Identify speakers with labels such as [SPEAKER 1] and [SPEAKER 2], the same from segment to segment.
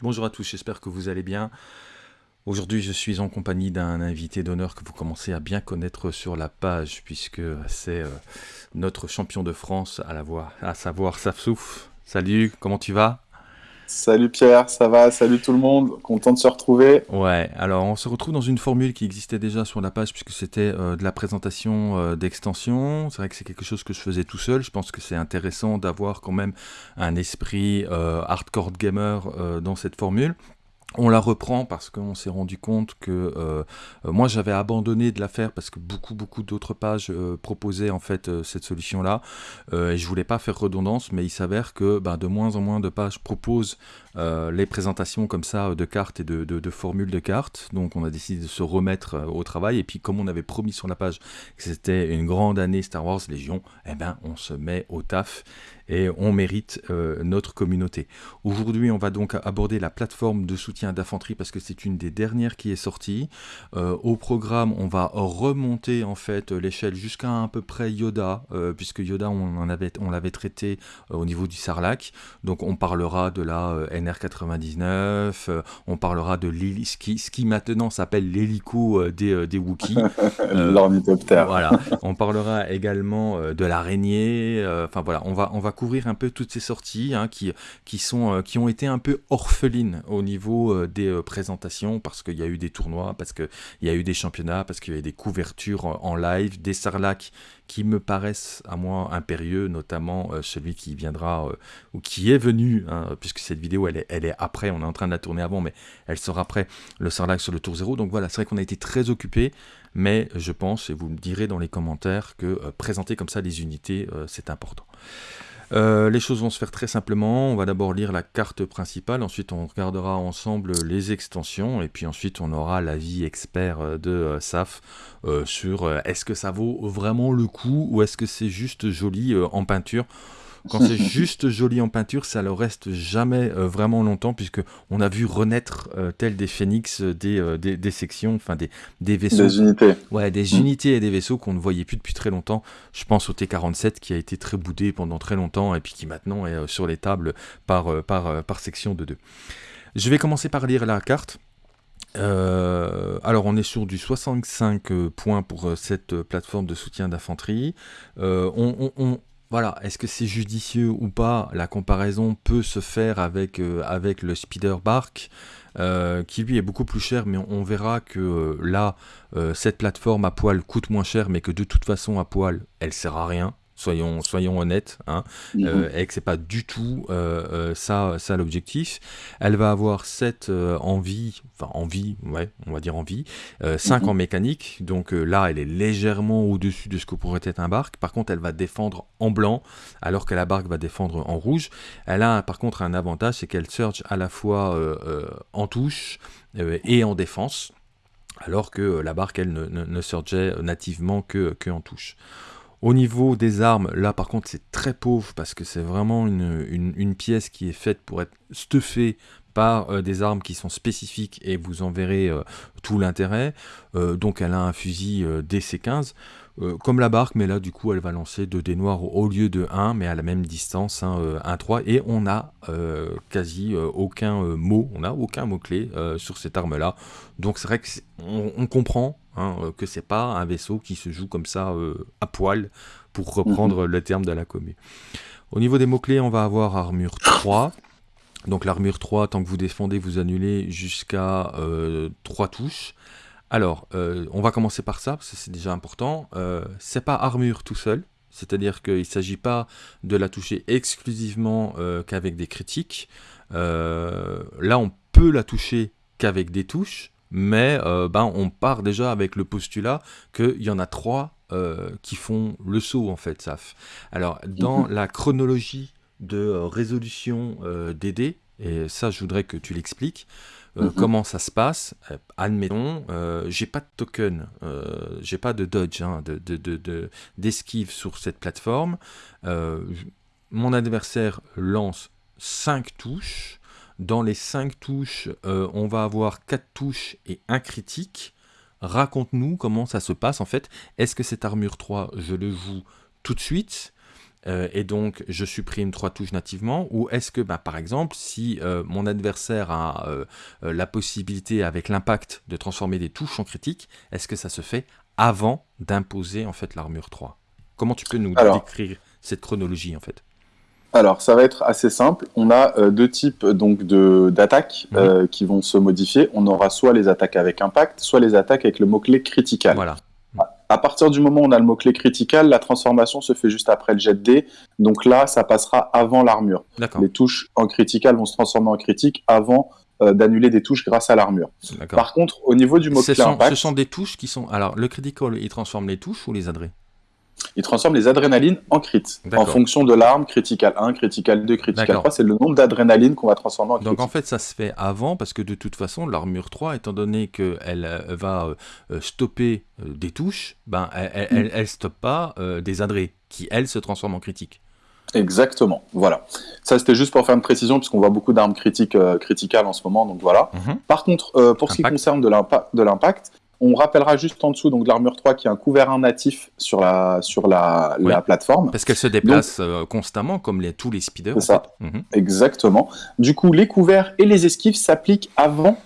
[SPEAKER 1] Bonjour à tous, j'espère que vous allez bien. Aujourd'hui, je suis en compagnie d'un invité d'honneur que vous commencez à bien connaître sur la page, puisque c'est euh, notre champion de France à, la voix, à savoir Safsouf. Salut, comment tu vas?
[SPEAKER 2] Salut Pierre, ça va? Salut tout le monde, content de se retrouver.
[SPEAKER 1] Ouais, alors on se retrouve dans une formule qui existait déjà sur la page puisque c'était euh, de la présentation euh, d'extension. C'est vrai que c'est quelque chose que je faisais tout seul. Je pense que c'est intéressant d'avoir quand même un esprit euh, hardcore gamer dans cette formule. On la reprend parce qu'on s'est rendu compte que euh, euh, moi j'avais abandonné de la faire parce que beaucoup beaucoup d'autres pages euh, proposaient en fait cette solution là et je voulais pas faire redondance mais il s'avère que ben, de moins en moins de pages proposent les présentations comme ça de cartes et de, formules de cartes donc on a décidé de se remettre au travail et puis comme on avait promis sur la page que c'était une grande année Star Wars Légion eh ben on se met au taf et on mérite euh, notre communauté. Aujourd'hui, on va donc aborder la plateforme de soutien d'infanterie parce que c'est une des dernières qui est sortie. Euh, au programme, on va remonter en fait l'échelle jusqu'à à peu près Yoda, euh, puisque Yoda, on l'avait traité au niveau du Sarlac. Donc, on parlera de la NR99, on parlera de ce qui, ce qui maintenant s'appelle l'hélico des, des Wookiees.
[SPEAKER 2] L'ornithoptère.
[SPEAKER 1] Voilà. On parlera également de l'araignée. Enfin voilà, on va, on va couvrir un peu toutes ces sorties hein, qui, qui, sont, euh, qui ont été un peu orphelines au niveau euh, des euh, présentations parce qu'il y a eu des tournois, parce qu'il y a eu des championnats, parce qu'il y a eu des couvertures en live, des sarlacs qui me paraissent à moi impérieux, notamment celui qui viendra ou qui est venu, hein, puisque cette vidéo elle est, après, on est en train de la tourner avant, mais elle sera après le sarlac sur le tour 0. Donc voilà, c'est vrai qu'on a été très occupé, mais je pense, et vous me direz dans les commentaires, que présenter comme ça les unités, c'est important. Euh, les choses vont se faire très simplement. On va d'abord lire la carte principale, ensuite on regardera ensemble les extensions, et puis ensuite on aura l'avis expert euh, de euh, SAF sur est-ce que ça vaut vraiment le coup ou est-ce que c'est juste joli en peinture? Quand c'est juste joli en peinture, ça ne reste jamais euh, vraiment longtemps, puisque on a vu renaître euh, tel des phénix euh, des, des, sections, enfin des, des vaisseaux.
[SPEAKER 2] Des unités.
[SPEAKER 1] Ouais, des mm. unités et des vaisseaux qu'on ne voyait plus depuis très longtemps. Je pense au T-47 qui a été très boudé pendant très longtemps et puis qui maintenant est sur les tables par, par, par section de deux. Je vais commencer par lire la carte. alors on est sur du 65 points pour cette plateforme de soutien d'infanterie. on, on, voilà, est-ce que c'est judicieux ou pas La comparaison peut se faire avec, euh, le Speeder Bark, euh, qui lui est beaucoup plus cher, mais on, verra que euh, là, cette plateforme à poil coûte moins cher, mais que de toute façon à poil, elle sert à rien soyons, soyons honnêtes, hein, mhm. euh, et que c'est pas du tout euh, euh, ça, ça l'objectif. Elle va avoir 7 en vie, enfin en vie, ouais, on va dire en vie, 5 mhm. en mécanique, donc là elle est légèrement au-dessus de ce que pourrait être un barque. Par contre, elle va défendre en blanc, alors que la barque va défendre en rouge. Elle a par contre un avantage, c'est qu'elle surge à la fois en touche et en défense alors que la barque, elle, ne, ne, surgeait nativement que, que en touche. Au niveau des armes, là par contre c'est très pauvre parce que c'est vraiment une, pièce qui est faite pour être stuffée par euh, des armes qui sont spécifiques et vous en verrez euh, tout l'intérêt. Euh, donc elle a un fusil DC-15 comme la barque, mais là du coup elle va lancer 2 dés noirs au lieu de 1, mais à la même distance, 1-3, et on n'a quasi aucun mot, on n'a aucun mot-clé sur cette arme-là. Donc c'est vrai qu'on on comprend Hein, euh, que c'est pas un vaisseau qui se joue comme ça euh, à poil, pour reprendre mhm. le terme de la commune. Au niveau des mots-clés, on va avoir armure 3. Donc l'armure 3, tant que vous défendez, vous annulez jusqu'à 3 euh, touches. Alors, on va commencer par ça, parce que c'est déjà important. c'est pas armure tout seul, c'est-à-dire qu'il ne s'agit pas de la toucher exclusivement qu'avec des critiques. là, on peut la toucher qu'avec des touches, mais euh, ben, on part déjà avec le postulat qu'il y en a trois euh, qui font le saut en fait, SAF. Alors dans mhm. la chronologie de euh, résolution des dés, et ça je voudrais que tu l'expliques, mhm. comment ça se passe, admettons, j'ai pas de token, j'ai pas de dodge, hein, d'esquive de, sur cette plateforme, mon adversaire lance 5 touches, dans les 5 touches, euh, on va avoir 4 touches et un critique. Raconte-nous comment ça se passe en fait. Est-ce que cette armure 3, je le joue tout de suite. Euh, et donc je supprime trois touches nativement. Ou est-ce que, bah, par exemple, si euh, mon adversaire a euh, la possibilité avec l'impact de transformer des touches en critique, est-ce que ça se fait avant d'imposer en fait l'armure 3 Comment tu peux nous décrire cette chronologie en fait?
[SPEAKER 2] Alors, ça va être assez simple. On a deux types donc d'attaques mhm. qui vont se modifier. On aura soit les attaques avec impact, soit les attaques avec le mot-clé critical.
[SPEAKER 1] Voilà
[SPEAKER 2] à partir du moment où on a le mot-clé critical, la transformation se fait juste après le jet de dés. Donc là, ça passera avant l'armure. Les touches en critical vont se transformer en critique avant euh, d'annuler des touches grâce à l'armure. Par contre, au niveau du mot-clé
[SPEAKER 1] impact... Ce sont des touches qui sont... Alors, le critical, il transforme les touches ou les adrets?
[SPEAKER 2] Il transforme les adrénalines en crit, en fonction de l'arme, critical 1, critical 2, critical 3, c'est le nombre d'adrénaline qu'on va transformer en crit.
[SPEAKER 1] Donc en fait ça se fait avant, parce que de toute façon l'armure 3, étant donné qu'elle euh, va euh, euh, stopper des touches, ben, elle ne stoppe pas des adrés, qui elles se transforment en critique.
[SPEAKER 2] Exactement, voilà. Ça c'était juste pour faire une précision, puisqu'on voit beaucoup d'armes critiques, criticales en ce moment, donc voilà. Mhm. Par contre, pour ce qui concerne de l'impact, on rappellera juste en dessous donc l'armure 3 qui a un couvert natif sur la, sur la, plateforme.
[SPEAKER 1] Parce qu'elle se déplace euh, constamment comme les, tous les speeders.
[SPEAKER 2] C'est ça, mhm. exactement. Du coup, les couverts et les esquives s'appliquent avant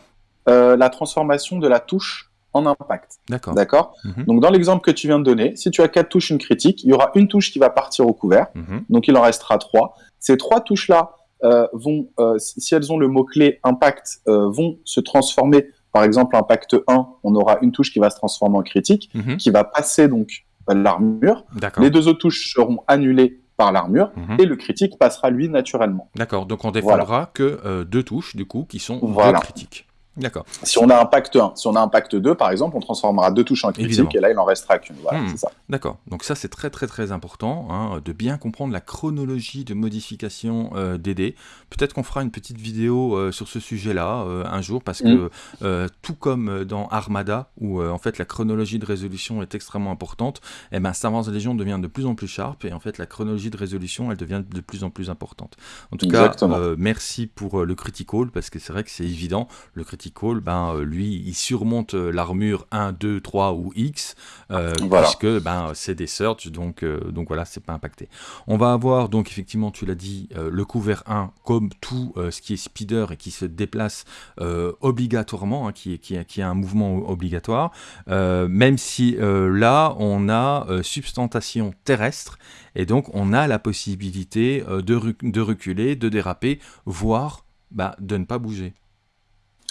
[SPEAKER 2] euh, la transformation de la touche en impact.
[SPEAKER 1] D'accord.
[SPEAKER 2] D'accord? Mhm. Donc dans l'exemple que tu viens de donner, si tu as quatre touches, une critique, il y aura une touche qui va partir au couvert. Mhm. Donc il en restera trois. Ces trois touches-là euh, vont, si elles ont le mot-clé impact, vont se transformer par exemple, impact 1, on aura une touche qui va se transformer en critique, mhm. qui va passer donc l'armure. Les deux autres touches seront annulées par l'armure mhm. et le critique passera lui naturellement.
[SPEAKER 1] D'accord, donc on défendra que euh, deux touches du coup qui sont voilà. critiques. D'accord.
[SPEAKER 2] Si on a un pacte 1, si on a un pacte 2, par exemple, on transformera deux touches en critique et là, il en restera qu'une. Voilà, hmm.
[SPEAKER 1] D'accord. Donc ça, c'est très très très important hein, de bien comprendre la chronologie de modification euh, des dés. Peut-être qu'on fera une petite vidéo euh, sur ce sujet-là euh, un jour parce que hmm. tout comme dans Armada, où en fait la chronologie de résolution est extrêmement importante, et eh ben Star Wars Légion devient de plus en plus sharp et en fait la chronologie de résolution, elle devient de plus en plus importante. En tout cas, merci pour le critical parce que c'est vrai que c'est évident. Le critical ben, euh, lui, il surmonte euh, l'armure 1, 2, 3 ou X, euh, puisque ben, c'est des search, donc, donc voilà, c'est pas impacté. On va avoir, donc effectivement, tu l'as dit, le couvert 1, comme tout ce qui est speeder et qui se déplace obligatoirement, hein, qui, qui, qui, a un mouvement obligatoire, même si là, on a substantation terrestre, et donc on a la possibilité de, de reculer, de déraper, voire bah, de ne pas bouger.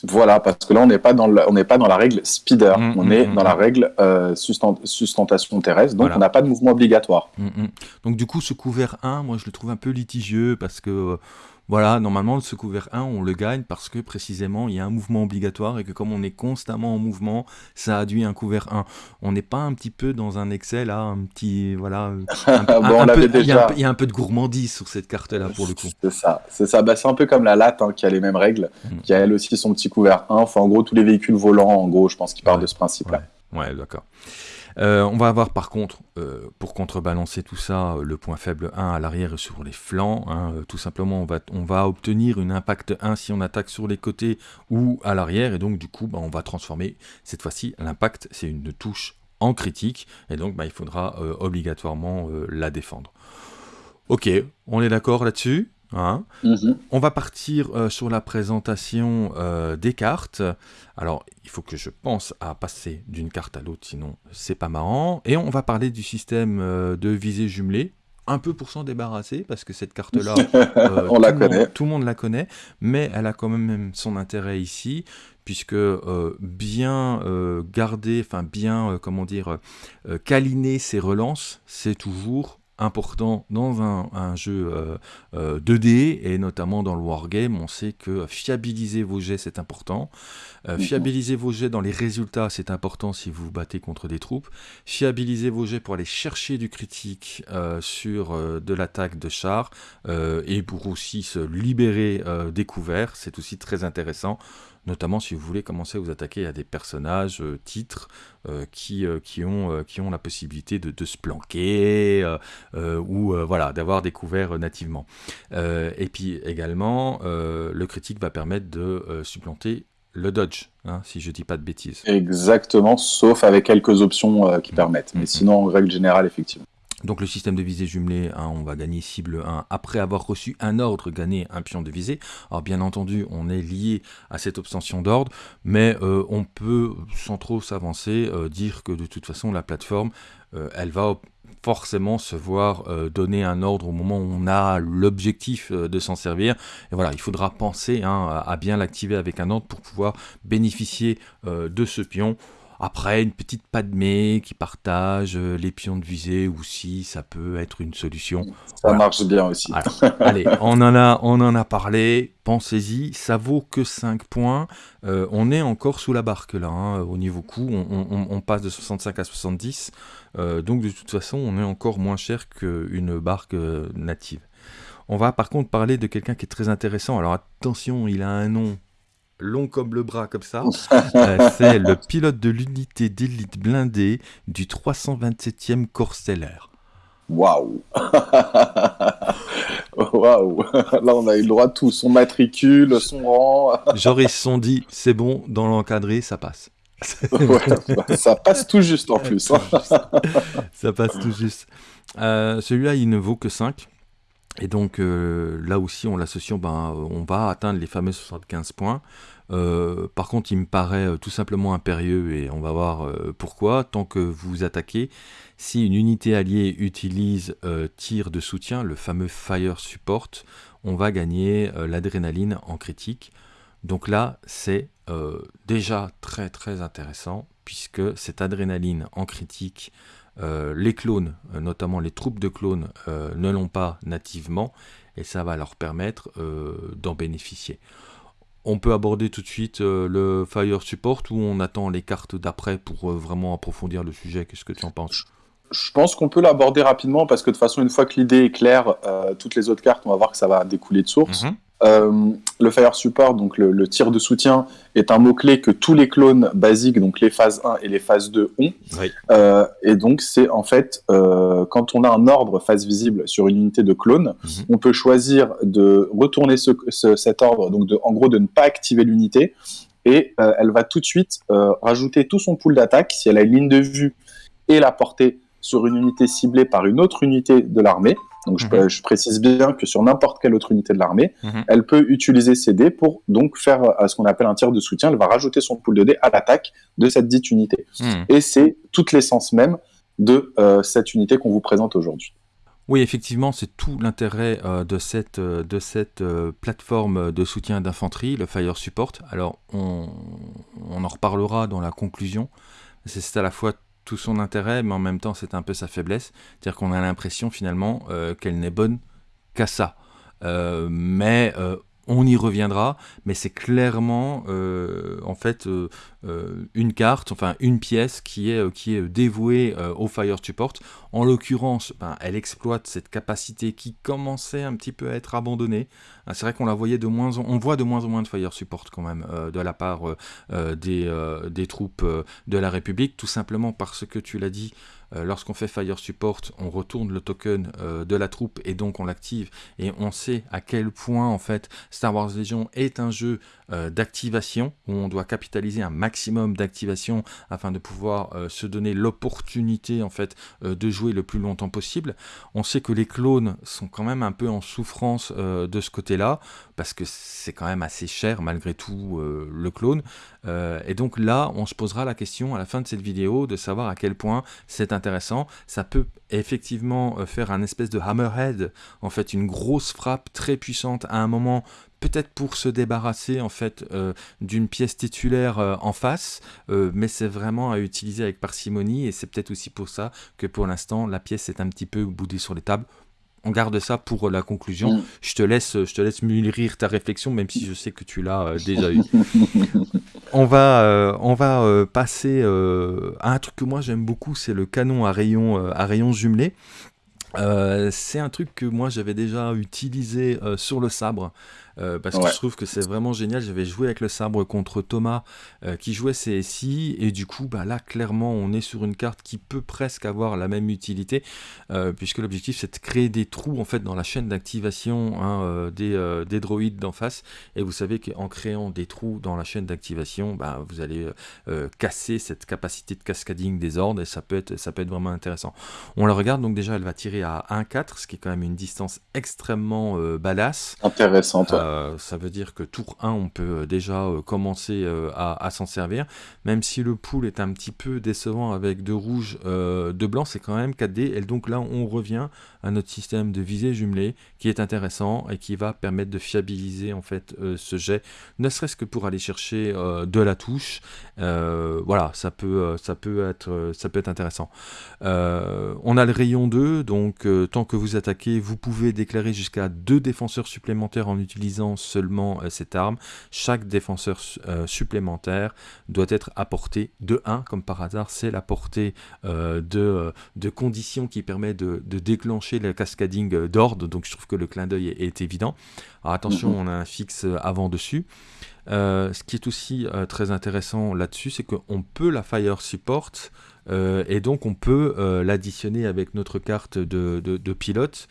[SPEAKER 2] Voilà, parce que là, on n'est pas, dans on n'est pas dans la règle speeder, on est dans la règle euh, sustentation terrestre, donc on n'a pas de mouvement obligatoire.
[SPEAKER 1] Donc du coup, ce couvert 1, moi je le trouve un peu litigieux, parce que euh, voilà, normalement, ce couvert 1, on le gagne parce que précisément, il y a un mouvement obligatoire et que comme on est constamment en mouvement, ça induit un couvert 1. On n'est pas un petit peu dans un excès là, un petit. Voilà. Il y, a un peu de gourmandise sur cette carte-là pour le coup.
[SPEAKER 2] C'est ça, c'est ça. Bah, c'est un peu comme la latte hein, qui a les mêmes règles, mm. qui a elle aussi son petit couvert 1. Enfin, en gros, tous les véhicules volants, en gros, je pense qu'ils partent de ce principe-là.
[SPEAKER 1] ouais d'accord. Euh, on va avoir par contre, euh, pour contrebalancer tout ça, le point faible 1 à l'arrière et sur les flancs. Hein. tout simplement, on va, obtenir une impact 1 si on attaque sur les côtés ou à l'arrière. Et donc, du coup, bah, on va transformer, cette fois-ci, l'impact, c'est une touche en critique. Et donc, bah, il faudra euh, obligatoirement la défendre. Ok, on est d'accord là-dessus? Hein. Mhm. On va partir euh, sur la présentation euh, des cartes. Alors, il faut que je pense à passer d'une carte à l'autre, sinon c'est pas marrant. Et on va parler du système euh, de visée jumelée, un peu pour s'en débarrasser, parce que cette carte-là,
[SPEAKER 2] on la connaît.
[SPEAKER 1] tout le monde la connaît, mais elle a quand même son intérêt ici, puisque bien garder, enfin bien, comment dire, câliner ses relances, c'est toujours important dans un, jeu 2D euh, euh, et notamment dans le wargame. On sait que fiabiliser vos jets c'est important. Euh, fiabiliser vos jets dans les résultats c'est important si vous vous battez contre des troupes. Fiabiliser vos jets pour aller chercher du critique sur de l'attaque de char et pour aussi se libérer des couverts, c'est aussi très intéressant notamment si vous voulez commencer à vous attaquer à des personnages, euh, titres, euh, qui, euh, qui, ont, qui ont la possibilité de, se planquer, ou voilà, d'avoir découvert nativement. et puis également, le critique va permettre de supplanter le dodge, hein, si je dis pas de bêtises.
[SPEAKER 2] Exactement, sauf avec quelques options qui mm. permettent. Mais mm, mm. sinon, en règle générale, effectivement.
[SPEAKER 1] Donc le système de visée jumelé, on va gagner cible 1 après avoir reçu un ordre, gagner un pion de visée. Alors bien entendu, on est lié à cette obtention d'ordre, mais euh, on peut, sans trop s'avancer, euh, dire que de toute façon, la plateforme, euh, elle va forcément se voir donner un ordre au moment où on a l'objectif de s'en servir. Et voilà, il faudra penser hein, à bien l'activer avec un ordre pour pouvoir bénéficier de ce pion. Après, une petite Padmé qui partage euh, les pions de visée aussi, ça peut être une solution.
[SPEAKER 2] Ça marche bien aussi.
[SPEAKER 1] Allez, on en a, on en a parlé, pensez-y, ça vaut que 5 points. Euh, on est encore sous la barque là, hein, au niveau coût, on, passe de 65 à 70. Euh, donc de toute façon, on est encore moins cher qu'une barque native. On va par contre parler de quelqu'un qui est très intéressant. Alors attention, il a un nom long comme le bras, comme ça. Euh, c'est le pilote de l'unité d'élite blindée du 327e Corps stellaire.
[SPEAKER 2] Waouh Waouh Là, on a eu le droit à tout. Son matricule, son rang.
[SPEAKER 1] Genre, ils se sont dit, c'est bon, dans l'encadré, ça passe.
[SPEAKER 2] ça passe tout juste en plus. Hein.
[SPEAKER 1] ça passe tout juste. Euh, celui-là, il ne vaut que 5. Et donc euh, là aussi, on l'associe, ben, on va atteindre les fameux 75 points. Euh, par contre, il me paraît euh, tout simplement impérieux et on va voir pourquoi. Tant que vous attaquez, si une unité alliée utilise tir de soutien, le fameux fire support, on va gagner l'adrénaline en critique. Donc là, c'est déjà très très intéressant puisque cette adrénaline en critique euh, les clones, euh, notamment les troupes de clones, euh, ne l'ont pas nativement, et ça va leur permettre d'en bénéficier. On peut aborder tout de suite le Fire Support ou on attend les cartes d'après pour vraiment approfondir le sujet? Qu'est-ce que tu en penses?
[SPEAKER 2] Je pense qu'on peut l'aborder rapidement parce que de toute façon, une fois que l'idée est claire, toutes les autres cartes, on va voir que ça va découler de source. Mhm. Euh, le Fire Support, donc le, tir de soutien, est un mot-clé que tous les clones basiques, donc les phases 1 et les phases 2 ont. Euh, et donc, c'est en fait, euh, quand on a un ordre phase visible sur une unité de clone, mhm. on peut choisir de retourner cet ordre, donc de, en gros de ne pas activer l'unité, et elle va tout de suite rajouter tout son pool d'attaque si elle a une ligne de vue et la portée sur une unité ciblée par une autre unité de l'armée. Donc mhm. je, précise bien que sur n'importe quelle autre unité de l'armée, mhm. elle peut utiliser ces dés pour donc faire euh, ce qu'on appelle un tir de soutien. Elle va rajouter son pool de dés à l'attaque de cette dite unité. Mhm. Et c'est toute l'essence même de euh, cette unité qu'on vous présente aujourd'hui.
[SPEAKER 1] Oui, effectivement, c'est tout l'intérêt euh, de cette, de cette plateforme de soutien d'infanterie, le Fire Support. Alors, on, on, en reparlera dans la conclusion. C'est à la fois tout son intérêt, mais en même temps c'est un peu sa faiblesse. C'est-à-dire qu'on a l'impression finalement euh, qu'elle n'est bonne qu'à ça. Euh, mais euh, on y reviendra, mais c'est clairement en fait une carte, enfin une pièce qui est, dévouée au Fire Support. En l'occurrence, ben, elle exploite cette capacité qui commençait un petit peu à être abandonnée. Ah, c'est vrai qu'on la voyait de moins en... voit de moins en moins de fire support quand même euh, de la part euh, euh, des, troupes de la République, tout simplement parce que tu l'as dit, lorsqu'on fait fire support, on retourne le token de la troupe et donc on l'active et on sait à quel point en fait Star Wars Legion est un jeu d'activation où on doit capitaliser un maximum d'activation afin de pouvoir se donner l'opportunité en fait de jouer le plus longtemps possible. On sait que les clones sont quand même un peu en souffrance de ce côté-là parce que c'est quand même assez cher malgré tout euh, le clone. Euh, et donc là, on se posera la question à la fin de cette vidéo de savoir à quel point c'est intéressant. Ça peut effectivement euh, faire un espèce de hammerhead, en fait une grosse frappe très puissante à un moment peut-être pour se débarrasser en fait d'une pièce titulaire en face, mais c'est vraiment à utiliser avec parcimonie et c'est peut-être aussi pour ça que pour l'instant la pièce est un petit peu boudée sur les tables on garde ça pour euh, la conclusion. Mm. Je te laisse, je te laisse mûrir ta réflexion, même si je sais que tu l'as euh, déjà eu. on va, euh, on va passer à un truc que moi j'aime beaucoup, c'est le canon à rayon, à rayon jumelé. c'est un truc que moi j'avais déjà utilisé sur le sabre parce que je trouve que c'est vraiment génial. J'avais joué avec le sabre contre Thomas qui jouait CSI et du coup bah là clairement on est sur une carte qui peut presque avoir la même utilité puisque l'objectif c'est de créer des trous en fait dans la chaîne d'activation hein, des, des droïdes d'en face et vous savez qu'en créant des trous dans la chaîne d'activation bah, vous allez casser cette capacité de cascading des ordres et ça peut être, ça peut être vraiment intéressant. On la regarde donc déjà elle va tirer à 1-4, ce qui est quand même une distance extrêmement euh, badass.
[SPEAKER 2] Intéressante.
[SPEAKER 1] Euh, ça veut dire que tour 1 on peut euh, déjà commencer à, s'en servir, même si le pool est un petit peu décevant avec deux rouges, deux blancs, c'est quand même 4D et donc là on revient à notre système de visée jumelée qui est intéressant et qui va permettre de fiabiliser en fait ce jet, ne serait-ce que pour aller chercher de la touche. voilà, ça peut, ça peut être, ça peut être intéressant. on a le rayon 2, donc tant que vous attaquez, vous pouvez déclarer jusqu'à deux défenseurs supplémentaires en utilisant seulement cette arme. Chaque défenseur supplémentaire doit être apporté de 1, comme par hasard, c'est la portée de, de conditions qui permet de, de déclencher le cascading d'ordre, donc je trouve que le clin d'œil est, évident. Alors attention, mhm. on a un fixe avant dessus. Euh, ce qui est aussi euh, très intéressant là-dessus, c'est qu'on peut la Fire Support euh, et donc on peut l'additionner avec notre carte de, pilote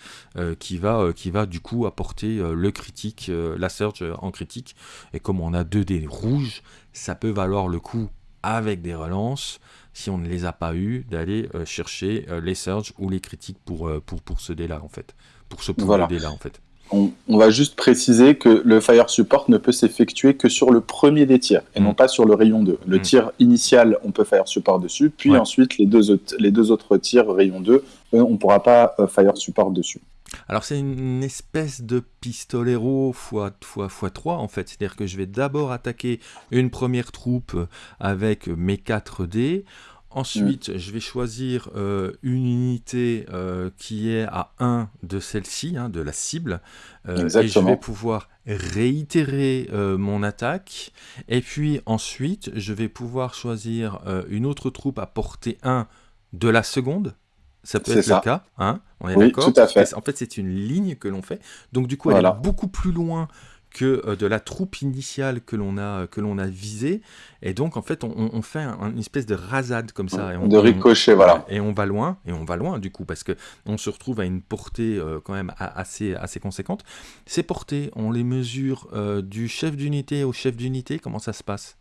[SPEAKER 1] qui, va, qui va du coup apporter le critique, la Surge en critique. Et comme on a deux dés rouges, ça peut valoir le coup avec des relances si on ne les a pas eu, d'aller euh, chercher euh, les surges ou les critiques pour, euh, pour, pour ce dé-là, en fait. Pour ce voilà. dé-là, en fait.
[SPEAKER 2] On, va juste préciser que le fire support ne peut s'effectuer que sur le premier des tirs et non mm. pas sur le rayon 2. Le mm. tir initial, on peut fire support dessus, puis ensuite les deux, autres, les deux autres tirs rayon 2, on ne pourra pas fire support dessus.
[SPEAKER 1] Alors c'est une espèce de pistolero x, 3 en fait, c'est-à-dire que je vais d'abord attaquer une première troupe avec mes 4 dés, ensuite je vais choisir euh, une unité euh, qui est à 1 de celle-ci, hein, de la cible, euh, et je vais pouvoir réitérer mon attaque, et puis ensuite je vais pouvoir choisir une autre troupe à portée 1 de la seconde, ça peut être le cas, hein On est
[SPEAKER 2] oui, tout à fait.
[SPEAKER 1] En fait, c'est une ligne que l'on fait. Donc, du coup, elle est beaucoup plus loin que euh, de la troupe initiale que l'on a que l'on a visée. Et donc en fait on, fait une espèce de rasade comme ça. Et on,
[SPEAKER 2] de ricochet voilà.
[SPEAKER 1] Et on va loin et on va loin du coup parce que on se retrouve à une portée euh, quand même assez assez conséquente. Ces portées on les mesure euh, du chef d'unité au chef d'unité. Comment ça se passe?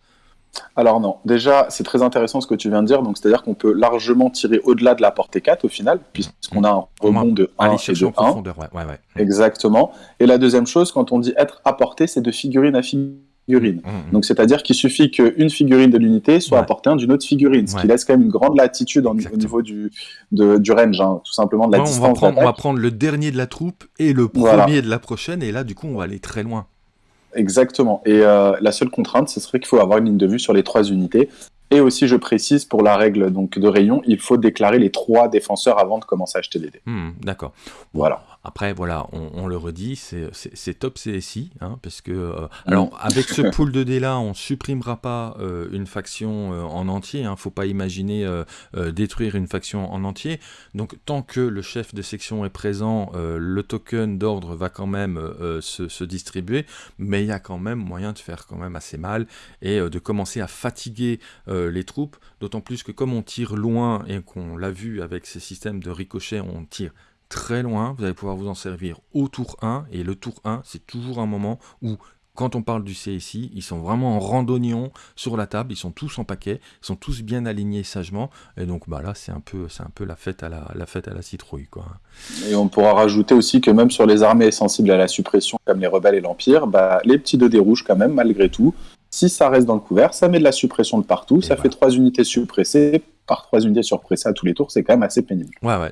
[SPEAKER 2] Alors non, déjà c'est très intéressant ce que tu viens de dire, donc c'est-à-dire qu'on peut largement tirer au-delà de la portée 4 au final, puisqu'on a un rebond de 1 et de 1. Ouais, ouais, ouais. Exactement. Et la deuxième chose, quand on dit être apporté, c'est de figurine à figurine. Mmh, mmh. Donc c'est-à-dire qu'il suffit qu'une figurine de l'unité soit apportée d'une autre figurine, ce qui laisse quand même une grande latitude au niveau du, du range, hein, tout simplement de la distance.
[SPEAKER 1] On va, prendre, on va, prendre, le dernier de la troupe et le premier de la prochaine, et là du coup on va aller très loin.
[SPEAKER 2] Exactement. Et euh, la seule contrainte, ce serait qu'il faut avoir une ligne de vue sur les trois unités. Et aussi, je précise, pour la règle donc, de rayon, il faut déclarer les trois défenseurs avant de commencer à acheter des dés.
[SPEAKER 1] Hmm, d'accord.
[SPEAKER 2] Voilà.
[SPEAKER 1] Après, voilà, on, le redit, c'est top CSI, hein, parce que, euh, alors, mm. avec ce pool de dés là, on supprimera pas euh, une faction euh, en entier. Hein, faut pas imaginer détruire une faction en entier. Donc, tant que le chef de section est présent, le token d'ordre va quand même se, se, distribuer, mais il y a quand même moyen de faire quand même assez mal et de commencer à fatiguer les troupes. D'autant plus que comme on tire loin et qu'on l'a vu avec ces systèmes de ricochet, on tire très loin, vous allez pouvoir vous en servir au tour 1, et le tour 1, c'est toujours un moment où, quand on parle du CSI, ils sont vraiment en randonnion sur la table, ils sont tous en paquet, ils sont tous bien alignés sagement, et donc bah là, c'est un peu, c'est un peu la fête à la, la fête à la citrouille, quoi.
[SPEAKER 2] Et on pourra rajouter aussi que même sur les armées sensibles à la suppression, comme les rebelles et l'Empire, bah, les petits 2 dés rouges, quand même, malgré tout, si ça reste dans le couvert, ça met de la suppression de partout, ça fait trois unités suppressées, par trois unités surpressées à tous les tours, c'est quand même assez pénible.
[SPEAKER 1] Ouais, ouais,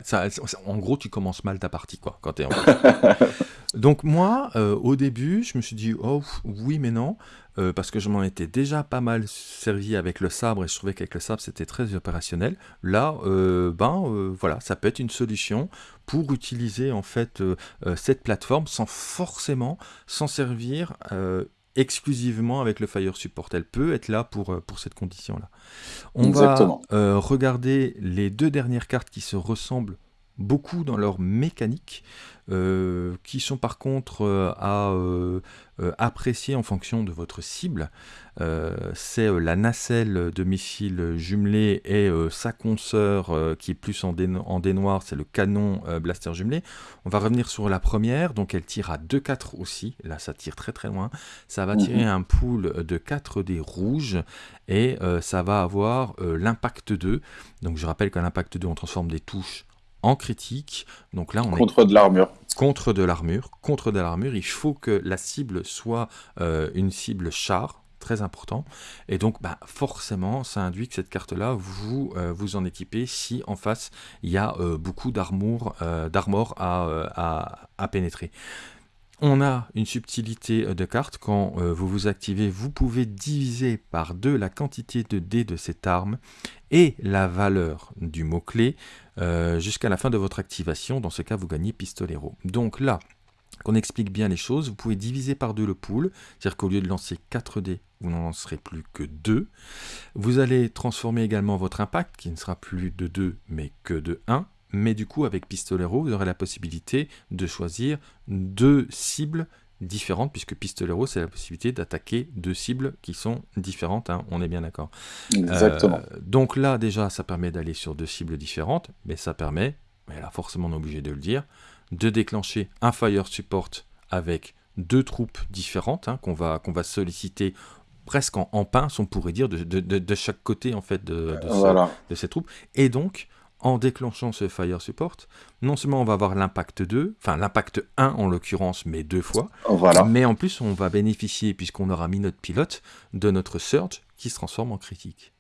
[SPEAKER 1] en gros, tu commences mal ta partie, quoi, quand t'es en Donc moi, euh, au début, je me suis dit, oh oui, mais non, euh, parce que je m'en étais déjà pas mal servi avec le sabre, et je trouvais qu'avec le sabre, c'était très opérationnel. Là, euh, ben voilà, ça peut être une solution pour utiliser en fait cette plateforme sans forcément s'en servir exclusivement avec le Fire Support. Elle peut être là pour, euh, pour cette condition-là. On va euh, regarder les deux dernières cartes qui se ressemblent beaucoup dans leur mécanique, euh, qui sont par contre euh, à euh, apprécier en fonction de votre cible. c'est la nacelle de missile jumelé et sa consoeur qui est plus en, dé en noir, c'est le canon blaster jumelé. On va revenir sur la première, donc elle tire à 2-4 aussi, là ça tire très très loin. Ça va tirer mhm. un pool de 4 dés rouges et ça va avoir l'impact 2. Donc je rappelle qu'à l'impact 2 on transforme des touches en critique. Donc là, on
[SPEAKER 2] contre de l'armure.
[SPEAKER 1] Contre de l'armure. Contre de l'armure. Il faut que la cible soit euh, une cible char, très important. Et donc, bah, forcément, ça induit que cette carte-là, vous euh, vous en équipez si en face, il y a euh, beaucoup d'armure à, à, pénétrer. On a une subtilité de carte, quand vous vous activez, vous pouvez diviser par deux la quantité de dés de cette arme et la valeur du mot-clé euh, jusqu'à la fin de votre activation. Dans ce cas, vous gagnez Pistolero. Donc là, qu'on explique bien les choses, vous pouvez diviser par deux le pool, c'est-à-dire qu'au lieu de lancer 4 dés, vous n'en lancerez plus que 2. Vous allez transformer également votre impact, qui ne sera plus de 2, mais que de 1. Mais du coup, avec Pistolero, vous aurez la possibilité de choisir deux cibles différentes, puisque Pistolero, c'est la possibilité d'attaquer deux cibles qui sont différentes, hein, on est bien d'accord.
[SPEAKER 2] Exactement.
[SPEAKER 1] Euh, donc là, déjà, ça permet d'aller sur deux cibles différentes, mais ça permet, mais là, forcément, on est obligé de le dire, de déclencher un Fire Support avec deux troupes différentes, hein, qu'on va, qu'on va solliciter presque en, pince, on pourrait dire, de, de, chaque côté, en fait, de, de ces troupes. Et donc, en déclenchant ce Fire Support, non seulement on va avoir l'impact 2, enfin l'impact 1 en l'occurrence, mais deux fois,
[SPEAKER 2] voilà.
[SPEAKER 1] mais en plus on va bénéficier, puisqu'on aura mis notre pilote, de notre Surge qui se transforme en critique.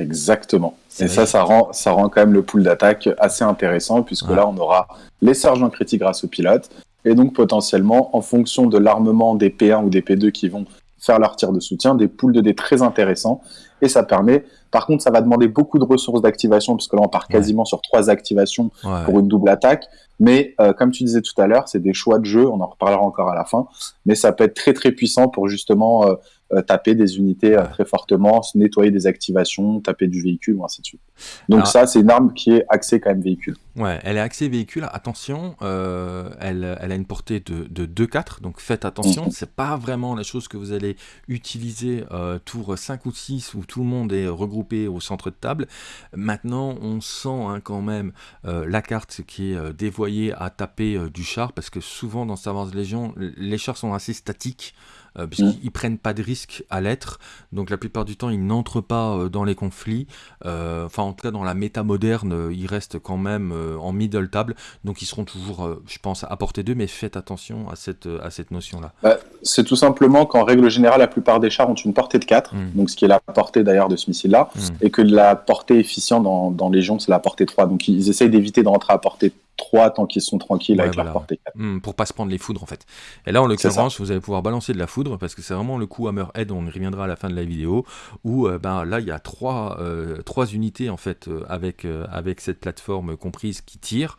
[SPEAKER 2] Exactement. Et ça, ça rend, ça rend quand même le pool d'attaque assez intéressant, puisque là on aura les Surges en critique grâce au pilote, et donc potentiellement, en fonction de l'armement des P1 ou des P2 qui vont faire leur tir de soutien, des poules de dés très intéressants, et ça permet par contre, ça va demander beaucoup de ressources d'activation, parce que là, on part quasiment sur trois activations pour une double attaque. Mais euh, comme tu disais tout à l'heure, c'est des choix de jeu, on en reparlera encore à la fin, mais ça peut être très très puissant pour justement euh, euh, taper des unités très fortement, nettoyer des activations, taper du véhicule, ou ainsi de suite. Donc ça, c'est une arme qui est axée quand même véhicule.
[SPEAKER 1] Ouais, elle est axée véhicule. Attention, elle, elle, a une portée de, de 2-4, donc faites attention. Mhm. C'est pas vraiment la chose que vous allez utiliser tour 5 ou 6 où tout le monde est regroupé au centre de table. Maintenant, on sent hein, quand même la carte qui est dévoyée à taper du char, parce que souvent dans Star Wars Légion, les chars sont assez statiques. Euh, puisqu'ils mm. prennent pas de risques à l'être. Donc la plupart du temps, ils n'entrent pas euh, dans les conflits. Euh, enfin, en tout cas, dans la méta moderne, ils restent quand même en middle table. Donc ils seront toujours, je pense, à portée d'eux, mais faites attention à cette, à cette notion-là.
[SPEAKER 2] Bah, c'est tout simplement qu'en règle générale, la plupart des chars ont une portée de 4, mm. donc ce qui est la portée d'ailleurs de ce missile-là, mm. et que la portée efficiente dans, dans Légion, c'est la portée 3. Donc ils essayent d'éviter d'entrer à portée 3 tant qu'ils sont tranquilles avec leur portée 4.
[SPEAKER 1] Hmm, pour pas se prendre les foudres en fait. Et là en l'occurrence vous allez pouvoir balancer de la foudre parce que c'est vraiment le coup Hammerhead, on y reviendra à la fin de la vidéo, où euh, ben, là il y a 3, euh, trois unités en fait euh, avec, avec cette plateforme comprise qui tire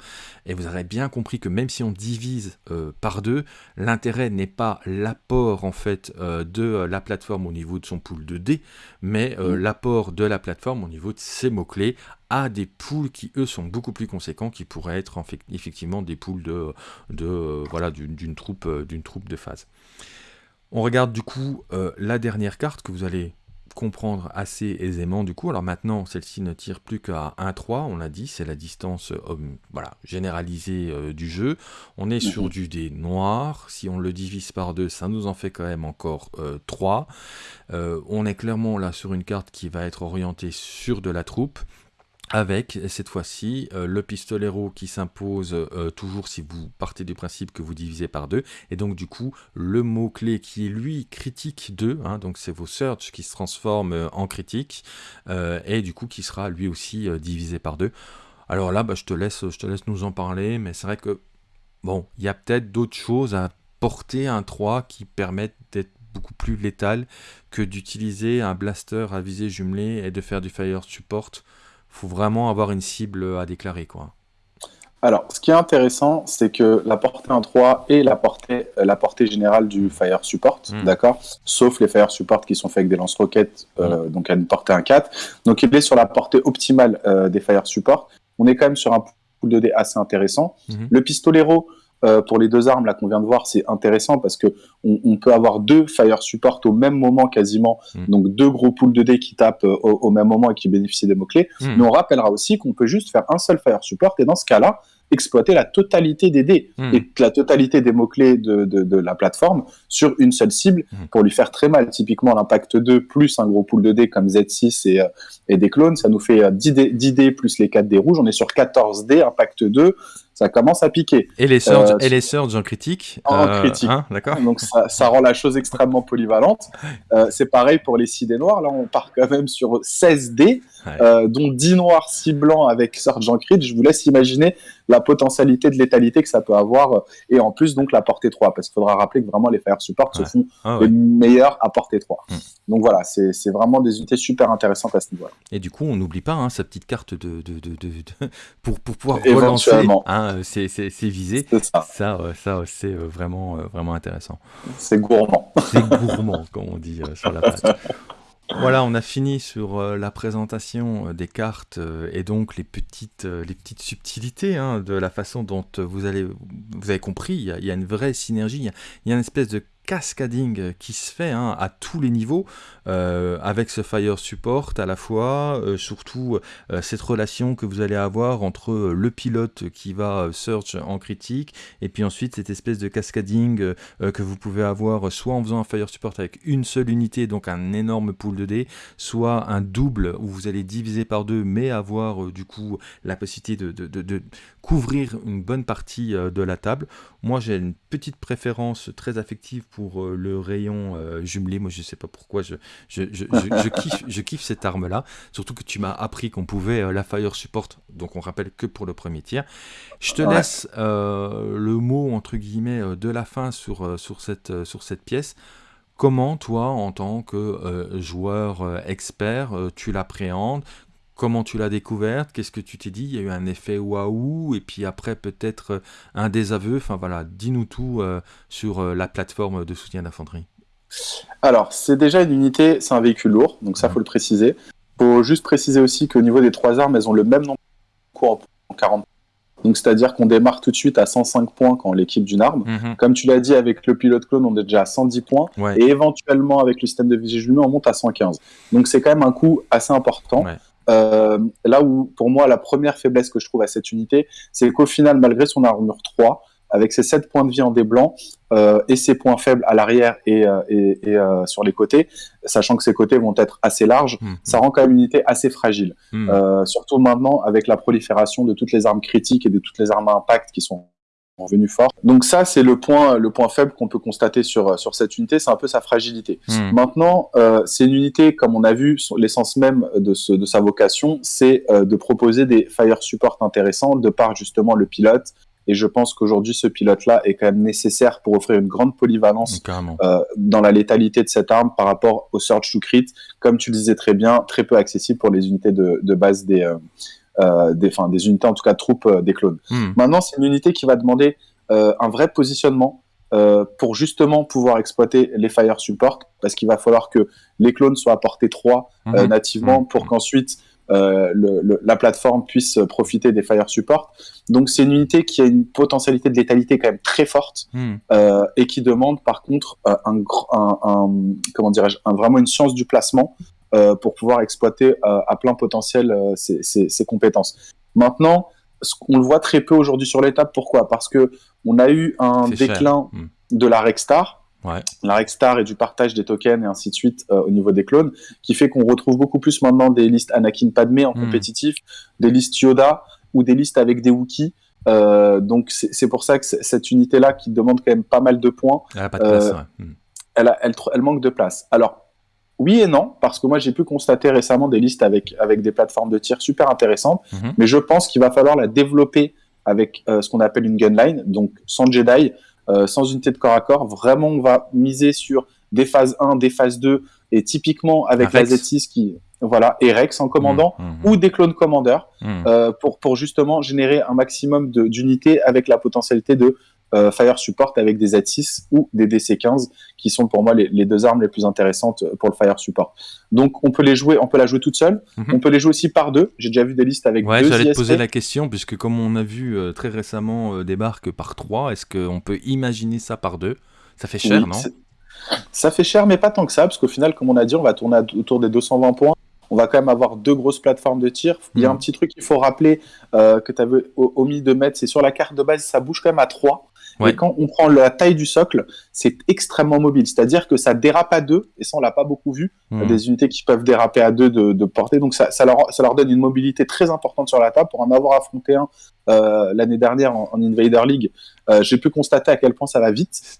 [SPEAKER 1] et vous aurez bien compris que même si on divise par deux, l'intérêt n'est pas l'apport en fait de la plateforme au niveau de son pool de dés, mais mm. l'apport de la plateforme au niveau de ses mots-clés à des poules qui eux sont beaucoup plus conséquents, qui pourraient être effectivement des poules de, de euh, voilà d'une troupe euh, d'une troupe de phase. On regarde du coup euh, la dernière carte que vous allez comprendre assez aisément du coup. Alors maintenant, celle-ci ne tire plus qu'à 1-3, on l'a dit, c'est la distance voilà, généralisée du jeu. On est sur mhm. du dé noir, si on le divise par 2, ça nous en fait quand même encore 3. on est clairement là sur une carte qui va être orientée sur de la troupe, avec cette fois-ci euh, le pistolero qui s'impose euh, toujours si vous partez du principe que vous divisez par deux, et donc du coup le mot-clé qui est lui critique 2, hein, donc c'est vos search qui se transforment euh, en critique, et du coup qui sera lui aussi divisé par deux. Alors là, bah, je, te laisse, je te laisse nous en parler, mais c'est vrai que, bon, il y a peut-être d'autres choses à porter un 3 qui permettent d'être beaucoup plus létal que d'utiliser un blaster à visée jumelée et de faire du fire support faut vraiment avoir une cible à déclarer. quoi.
[SPEAKER 2] Alors, ce qui est intéressant, c'est que la portée 1.3 est la portée, euh, la portée générale du Fire Support, hmm. d'accord Sauf les Fire Support qui sont faits avec des lance-roquettes, euh, hmm. donc à une portée 1.4. Donc, il est sur la portée optimale euh, des Fire Support. On est quand même sur un pool de dés assez intéressant. Mhm. Le pistolero, euh, pour les deux armes là qu'on vient de voir, c'est intéressant parce que on, peut avoir deux fire support au même moment quasiment, mhm. donc deux gros pools de dés qui tapent euh, au, même moment et qui bénéficient des mots clés. Mhm. Mais on rappellera aussi qu'on peut juste faire un seul fire support et dans ce cas-là, exploiter la totalité des dés hmm. et la totalité des mots-clés de, de, la plateforme sur une seule cible hmm. pour lui faire très mal. Typiquement, l'impact 2 plus un gros pool de dés comme Z6 et, euh, et des clones, ça nous fait 10 dés, 10 dés plus les 4 dés rouges. On est sur 14 dés, impact 2 ça commence à piquer.
[SPEAKER 1] Et les surges, euh, et les surges en critique
[SPEAKER 2] En euh, critique. Hein,
[SPEAKER 1] d'accord.
[SPEAKER 2] Donc ça, ça, rend la chose extrêmement polyvalente. Euh, c'est pareil pour les 6 dés noirs. Là, on part quand même sur 16 dés, euh, dont 10 noirs, 6 blancs avec surge en crit. Je vous laisse imaginer la potentialité de létalité que ça peut avoir. Et en plus, donc, la portée 3. Parce qu'il faudra rappeler que vraiment, les fire support se font ah les meilleurs à portée 3. Hmm. Donc voilà, c'est vraiment des unités super intéressantes à ce niveau-là.
[SPEAKER 1] Et du coup, on n'oublie pas hein, sa petite carte de, de, de, de pour, pour pouvoir relancer. Hein, Hein, c'est visé. Ça, ça, euh, ça c'est euh, vraiment, euh, vraiment intéressant.
[SPEAKER 2] C'est gourmand.
[SPEAKER 1] C'est gourmand, comme on dit sur la page. Voilà, on a fini sur la présentation des cartes et donc les petites, les petites subtilités hein, de la façon dont vous, allez, vous avez compris. Il y, a, une vraie synergie, il y a une espèce de cascading qui se fait hein, à tous les niveaux euh, avec ce Fire Support à la fois, euh, surtout euh, cette relation que vous allez avoir entre le pilote qui va search en critique et puis ensuite cette espèce de cascading que vous pouvez avoir soit en faisant un Fire Support avec une seule unité, donc un énorme pool de dés, soit un double où vous allez diviser par deux mais avoir du coup la possibilité de, de, de couvrir une bonne partie de la table. Moi j'ai une petite préférence très affective pour euh, le rayon euh, jumelé. Moi, je sais pas pourquoi je, je, je, je kiffe, je kiffe cette arme-là. Surtout que tu m'as appris qu'on pouvait euh, la fire support, donc on rappelle que pour le premier tir. Je te laisse le mot, entre guillemets, de la fin sur, sur, cette, sur cette pièce. Comment toi, en tant que joueur expert, tu l'appréhendes? Comment tu l'as découverte, qu'est-ce que tu t'es dit, il y a eu un effet waouh, et puis après peut-être euh, un désaveu, enfin voilà, dis-nous tout euh, sur euh, la plateforme de soutien d'infanterie.
[SPEAKER 2] Alors, c'est déjà une unité, c'est un véhicule lourd, donc ça, faut le préciser. faut juste préciser aussi qu'au niveau des trois armes, elles ont le même nombre de points en 40 donc, c'est-à-dire qu'on démarre tout de suite à 105 points quand on l'équipe d'une arme. Mhm. Comme tu l'as dit, avec le pilote clone, on est déjà à 110 points. Et éventuellement, avec le système de vigilance, on monte à 115. Donc, c'est quand même un coût assez important. Euh, là où, pour moi, la première faiblesse que je trouve à cette unité, c'est qu'au final, malgré son armure 3, avec ses 7 points de vie en dés blancs euh, et ses points faibles à l'arrière et, euh, et, et euh, sur les côtés, sachant que ses côtés vont être assez larges, mmh, mmh. ça rend quand même une unité assez fragile. Mmh. Euh, surtout maintenant avec la prolifération de toutes les armes critiques et de toutes les armes à impact qui sont revenu fort. Donc ça, c'est le point, le point faible qu'on peut constater sur, sur cette unité, c'est un peu sa fragilité. Hmm. Maintenant, euh, c'est une unité, comme on a vu, l'essence même de, ce, de sa vocation, c'est euh, de proposer des fire support intéressants de par justement le pilote. Et je pense qu'aujourd'hui, ce pilote-là est quand même nécessaire pour offrir une grande polyvalence euh, dans la létalité de cette arme par rapport au Search to Crit, comme tu le disais très bien, très peu accessible pour les unités de, de base des, des, enfin, des unités, en tout cas troupes euh, des clones. Hmm. Maintenant, c'est une unité qui va demander euh, un vrai positionnement pour justement pouvoir exploiter les fire support, parce qu'il va falloir que les clones soient à portée 3 hmm. nativement hmm. pour qu'ensuite le, la plateforme puisse profiter des fire support. Donc c'est une unité qui a une potentialité de létalité quand même très forte euh, et qui demande par contre un, un, un comment dirais-je, vraiment une science du placement euh, pour pouvoir exploiter euh, à plein potentiel ces, euh, compétences. Maintenant, on le voit très peu aujourd'hui sur l'étape. Pourquoi? Parce que on a eu un déclin hmm. de la Rexstar, la Rexstar et du partage des tokens et ainsi de suite au niveau des clones, qui fait qu'on retrouve beaucoup plus maintenant des listes Anakin Padmé en hmm. compétitif, des listes Yoda ou des listes avec des Wookiees. donc c'est pour ça que cette unité-là, qui demande quand même pas mal de points,
[SPEAKER 1] elle, pas de place,
[SPEAKER 2] elle, elle, manque de place. Alors oui et non, parce que moi j'ai pu constater récemment des listes avec, avec des plateformes de tir super intéressantes, mhm. mais je pense qu'il va falloir la développer avec euh, ce qu'on appelle une gunline, donc sans Jedi, euh, sans unité de corps à corps. Vraiment, on va miser sur des phases 1, des phases 2, et typiquement avec la Z6 qui, voilà, et Rex en commandant, mhm, mhm. ou des clones commandeurs, euh, pour, pour justement générer un maximum d'unités avec la potentialité de euh, Fire Support avec des Z6 ou des DC15 qui sont pour moi les, deux armes les plus intéressantes pour le Fire Support. Donc on peut les jouer, on peut la jouer toute seule, mhm. on peut les jouer aussi par deux. J'ai déjà vu des listes avec
[SPEAKER 1] ouais,
[SPEAKER 2] deux.
[SPEAKER 1] J'allais te poser la question puisque comme on a vu euh, très récemment des barques par trois, est-ce qu'on peut imaginer ça par deux? Ça fait cher, non?
[SPEAKER 2] ça fait cher, mais pas tant que ça, parce qu'au final, comme on a dit, on va tourner autour des 220 points on va quand même avoir deux grosses plateformes de tir. Il y a un mm. petit truc qu'il faut rappeler euh, que tu avais omis de mettre, c'est sur la carte de base, ça bouge quand même à 3. Et quand on prend la taille du socle, c'est extrêmement mobile. C'est-à-dire que ça dérape à deux, et ça on l'a pas beaucoup vu. Il y a mm. des unités qui peuvent déraper à deux de, portée, donc ça, leur, donne une mobilité très importante sur la table. Pour en avoir affronté un euh, l'année dernière en, Invader League, euh, j'ai pu constater à quel point ça va vite.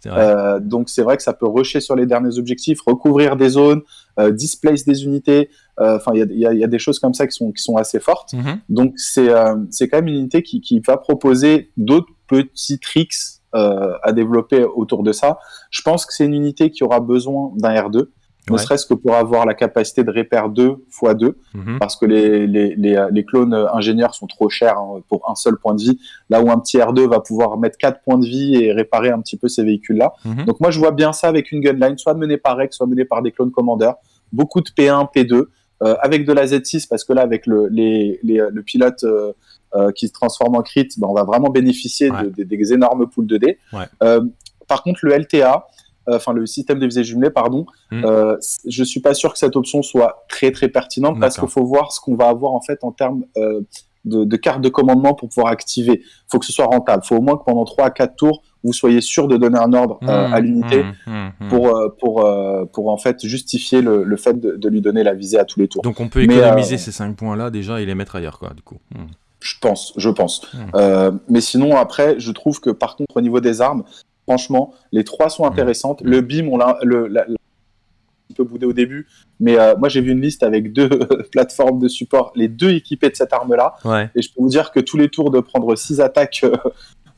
[SPEAKER 2] donc c'est vrai que ça peut rusher sur les derniers objectifs, recouvrir des zones, displace des unités. Euh, enfin, il y, a, des choses comme ça qui sont, qui sont assez fortes. Mhm. Donc, c'est euh, c'est quand même une unité qui, qui va proposer d'autres petits tricks euh, à développer autour de ça. Je pense que c'est une unité qui aura besoin d'un R2 ne serait-ce que pour avoir la capacité de répéter 2 x 2, parce que les, les, les, les, clones ingénieurs sont trop chers hein, pour un seul point de vie, là où un petit R2 va pouvoir mettre 4 points de vie et réparer un petit peu ces véhicules-là. Mhm. Donc moi je vois bien ça avec une gunline, soit menée par Rex, soit menée par des clones commandeurs, beaucoup de P1, P2, euh, avec de la Z6, parce que là, avec le, les, les, le pilote euh, euh, qui se transforme en crit, ben, on va vraiment bénéficier de, des énormes poules de dés. par contre, le LTA, enfin le système de visée jumelée, pardon, hmm. euh, je suis pas sûr que cette option soit très très pertinente parce qu'il faut voir ce qu'on va avoir en fait en termes euh, de, de carte de commandement pour pouvoir activer. Il faut que ce soit rentable. Il faut au moins que pendant 3 à 4 tours, vous soyez sûr de donner un ordre euh, à mmh, l'unité mmh, mmh, pour, euh, pour, euh, pour en fait justifier le, le fait de, de, lui donner la visée à tous les tours.
[SPEAKER 1] Donc on peut économiser ces 5 points-là déjà et les mettre ailleurs, quoi, du coup.
[SPEAKER 2] Je pense, je pense. mais sinon, après, je trouve que par contre, au niveau des armes, franchement, les trois sont intéressantes. Le BIM, on l'a, un peu boudé au début, mais moi j'ai vu une liste avec deux plateformes de support, les deux équipées de cette arme-là, et je peux vous dire que tous les tours de prendre 6 attaques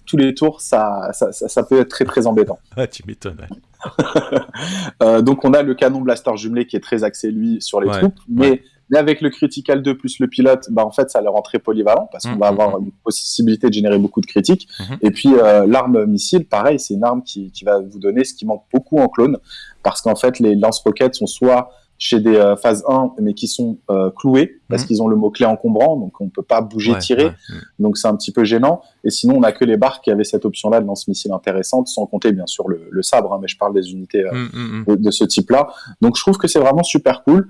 [SPEAKER 2] tous les tours, ça, ça, peut être très très embêtant.
[SPEAKER 1] Ah, tu m'étonnes.
[SPEAKER 2] Euh, donc on a le canon blaster jumelé qui est très axé lui sur les troupes, mais, mais, avec le critical 2 plus le pilote, bah, en fait ça le rend très polyvalent parce qu'on mmh, va mmh, avoir mmh. une possibilité de générer beaucoup de critiques. Et puis euh, l'arme missile, pareil, c'est une arme qui, qui, va vous donner ce qui manque beaucoup en clone parce qu'en fait les lance-roquettes sont soit chez des euh, phases 1, mais qui sont euh, cloués parce mhm. qu'ils ont le mot-clé encombrant, donc on peut pas bouger, tirer. Donc c'est un petit peu gênant. Et sinon, on a que les barques qui avaient cette option-là de lance-missile intéressante, sans compter bien sûr le, sabre, hein, mais je parle des unités euh, mm, mm, mm. de, ce type-là. Donc je trouve que c'est vraiment super cool.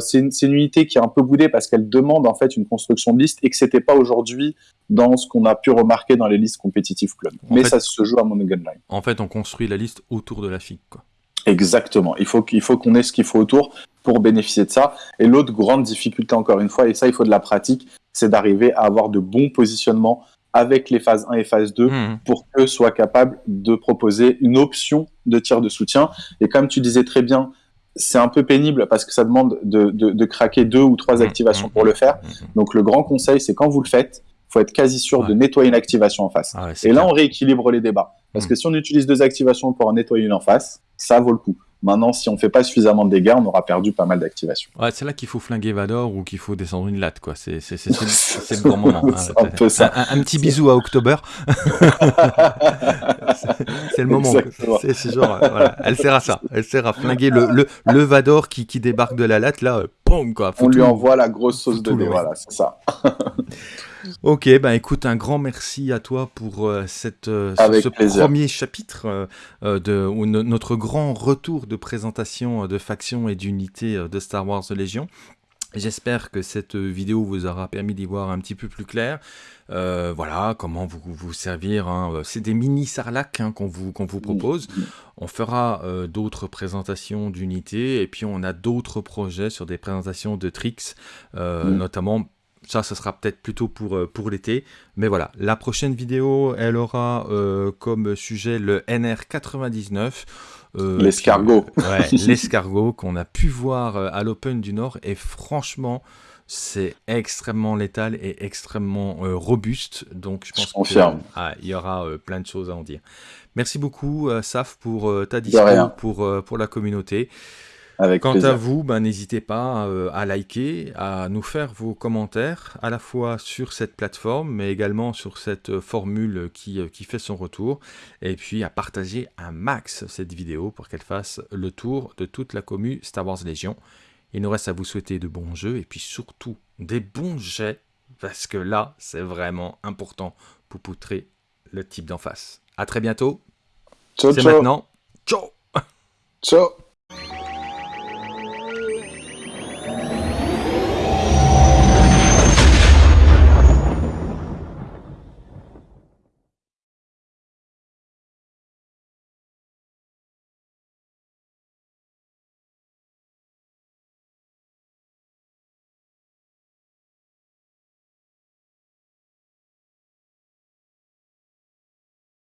[SPEAKER 2] c'est une, une, unité qui est un peu boudée parce qu'elle demande en fait une construction de liste et que c'était pas aujourd'hui dans ce qu'on a pu remarquer dans les listes compétitives club. mais ça se joue à mon gunline.
[SPEAKER 1] En fait, on construit la liste autour de la FIC, quoi.
[SPEAKER 2] Exactement. Il faut qu'il faut qu'on ait ce qu'il faut autour pour bénéficier de ça. Et l'autre grande difficulté, encore une fois, et ça, il faut de la pratique, c'est d'arriver à avoir de bons positionnements avec les phases 1 et phase 2 mmh. pour que soit capable de proposer une option de tir de soutien. Et comme tu disais très bien, c'est un peu pénible parce que ça demande de, de, craquer deux ou trois mmh. activations pour le faire. Donc le grand conseil, c'est quand vous le faites, faut être quasi sûr de nettoyer une activation en face. Ah et là, on rééquilibre les débats. Parce que si on utilise deux activations pour en nettoyer une en face, ça vaut le coup. Maintenant, si on fait pas suffisamment de dégâts, on aura perdu pas mal d'activations.
[SPEAKER 1] Ouais, c'est là qu'il faut flinguer Vador ou qu'il faut descendre une latte, quoi. C'est le grand moment.
[SPEAKER 2] Hein. un, peu ça.
[SPEAKER 1] Un, petit bisou à October. c'est le moment. C'est genre, voilà. Elle sert à ça. Elle sert à flinguer le, le, le Vador qui, qui débarque de la latte, là, boum, quoi.
[SPEAKER 2] on lui envoie la grosse sauce de dé, voilà, c'est ça.
[SPEAKER 1] Ok, ben écoute, un grand merci à toi pour euh, cette, euh, ce, premier chapitre euh, de notre grand retour de présentation de factions et d'unités de Star Wars Légion. J'espère que cette vidéo vous aura permis d'y voir un petit peu plus clair. voilà, comment vous vous servir. Hein. C'est des mini sarlacs hein, qu'on vous, qu'on vous propose. On fera d'autres présentations d'unités et puis on a d'autres projets sur des présentations de tricks, notamment ça, ce sera peut-être plutôt pour, euh, pour l'été. Mais voilà, la prochaine vidéo, elle aura euh, comme sujet le NR99.
[SPEAKER 2] Euh, l'escargot.
[SPEAKER 1] ouais, l'escargot qu'on a pu voir à l'Open du Nord. Et franchement, c'est extrêmement létal et extrêmement robuste. Donc je pense qu'il ah, y aura plein de choses à en dire. Merci beaucoup, Saf, pour ta discussion, pour, pour la communauté.
[SPEAKER 2] Avec
[SPEAKER 1] Quant à vous, ben, n'hésitez pas euh, à liker, à nous faire vos commentaires, à la fois sur cette plateforme, mais également sur cette euh, formule qui, qui fait son retour, et puis à partager un max cette vidéo pour qu'elle fasse le tour de toute la commu Star Wars Légion. Il nous reste à vous souhaiter de bons jeux, et puis surtout des bons jets, parce que là, c'est vraiment important pour poutrer le type d'en face. À très bientôt.
[SPEAKER 2] Ciao,
[SPEAKER 1] C'est maintenant. Ciao
[SPEAKER 2] Ciao.